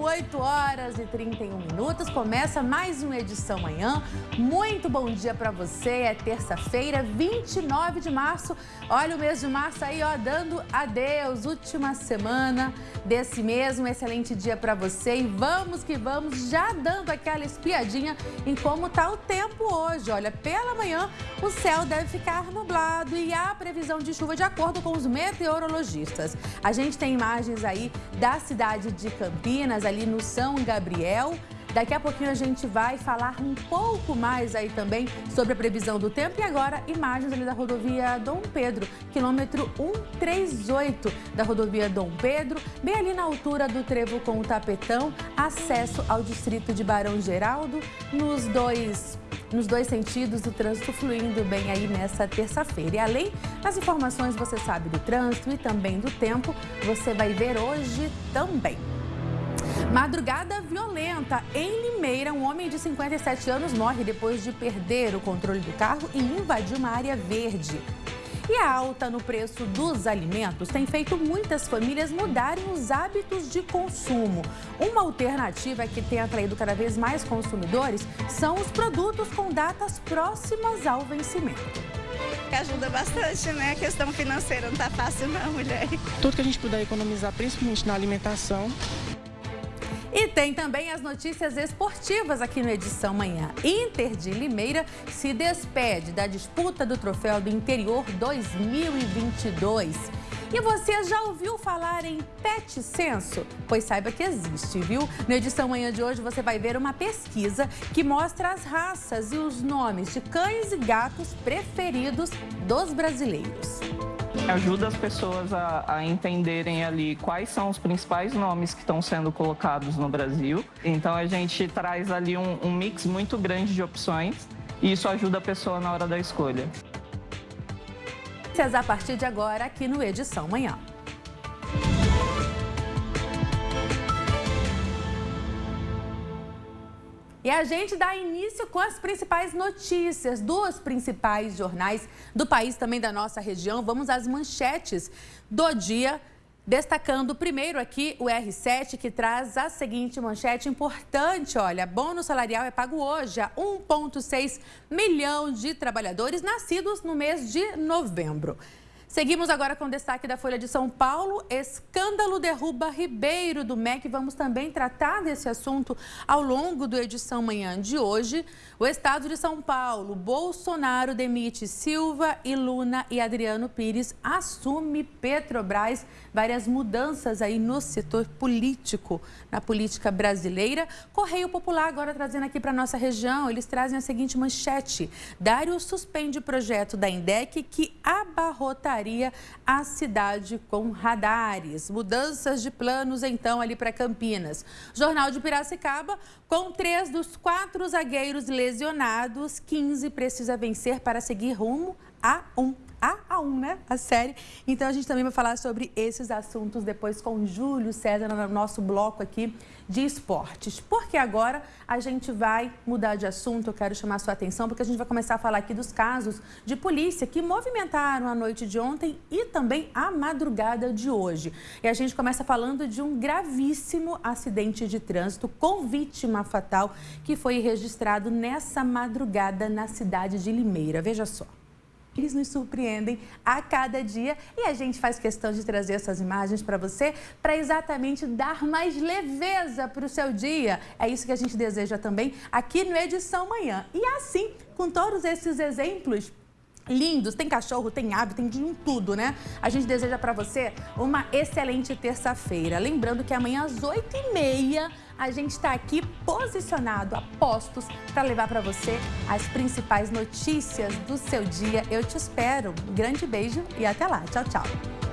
8 horas e 31 minutos. Começa mais uma edição manhã. Muito bom dia para você. É terça-feira, 29 de março. Olha o mês de março aí, ó, dando adeus. Última semana desse mês. Um excelente dia para você. E vamos que vamos, já dando aquela espiadinha em como tá o tempo hoje. Olha, pela manhã o céu deve ficar nublado e há previsão de chuva de acordo com os meteorologistas. A gente tem imagens aí da cidade de Campinas, ali no São Gabriel. Daqui a pouquinho a gente vai falar um pouco mais aí também sobre a previsão do tempo. E agora, imagens ali da rodovia Dom Pedro, quilômetro 138 da rodovia Dom Pedro, bem ali na altura do trevo com o tapetão, acesso ao distrito de Barão Geraldo, nos dois nos dois sentidos do trânsito fluindo bem aí nessa terça-feira. E além das informações, você sabe do trânsito e também do tempo, você vai ver hoje também. Madrugada violenta. Em Limeira, um homem de 57 anos morre depois de perder o controle do carro e invadir uma área verde. E a alta no preço dos alimentos tem feito muitas famílias mudarem os hábitos de consumo. Uma alternativa que tem atraído cada vez mais consumidores são os produtos com datas próximas ao vencimento. Ajuda bastante, né? A questão financeira não tá fácil não, mulher. Tudo que a gente puder economizar, principalmente na alimentação, e tem também as notícias esportivas aqui no Edição Manhã. Inter de Limeira se despede da disputa do Troféu do Interior 2022. E você já ouviu falar em pet censo? Pois saiba que existe, viu? Na edição manhã de hoje você vai ver uma pesquisa que mostra as raças e os nomes de cães e gatos preferidos dos brasileiros. Ajuda as pessoas a, a, entenderem ali quais são os principais nomes que estão sendo colocados no Brasil. Então a gente traz ali um, um mix muito grande de opções e isso ajuda a pessoa na hora da escolha. A partir de agora aqui no Edição Manhã. E a gente dá início com as principais notícias dos principais jornais do país, também da nossa região. Vamos às manchetes do dia. Destacando primeiro aqui o R7, que traz a seguinte manchete importante, olha, bônus salarial é pago hoje a 1,6 milhão de trabalhadores nascidos no mês de novembro. Seguimos agora com o destaque da Folha de São Paulo. Escândalo derruba Ribeiro do MEC. Vamos também tratar desse assunto ao longo do edição manhã de hoje. O estado de São Paulo, Bolsonaro demite Silva e Luna e Adriano Pires assume Petrobras. Várias mudanças aí no setor político, na política brasileira. Correio Popular agora trazendo aqui para nossa região. Eles trazem a seguinte manchete. Dário suspende o projeto da INDEC que a cidade com radares. Mudanças de planos, então, ali para Campinas. Jornal de Piracicaba, com três dos quatro zagueiros lesionados, 15 precisa vencer para seguir rumo a um 1, né? A série. Então a gente também vai falar sobre esses assuntos depois com Júlio César no nosso bloco aqui de esportes. Porque agora a gente vai mudar de assunto, eu quero chamar a sua atenção, porque a gente vai começar a falar aqui dos casos de polícia que movimentaram a noite de ontem e também a madrugada de hoje. E a gente começa falando de um gravíssimo acidente de trânsito com vítima fatal que foi registrado nessa madrugada na cidade de Limeira. Veja só. Eles nos surpreendem a cada dia e a gente faz questão de trazer essas imagens para você para exatamente dar mais leveza para o seu dia. É isso que a gente deseja também aqui no Edição Manhã. E assim, com todos esses exemplos, lindos, tem cachorro, tem ave, tem de tudo, né? A gente deseja para você uma excelente terça-feira. Lembrando que amanhã às 8h30 a gente está aqui posicionado a postos para levar para você as principais notícias do seu dia. Eu te espero. Um grande beijo e até lá. Tchau, tchau.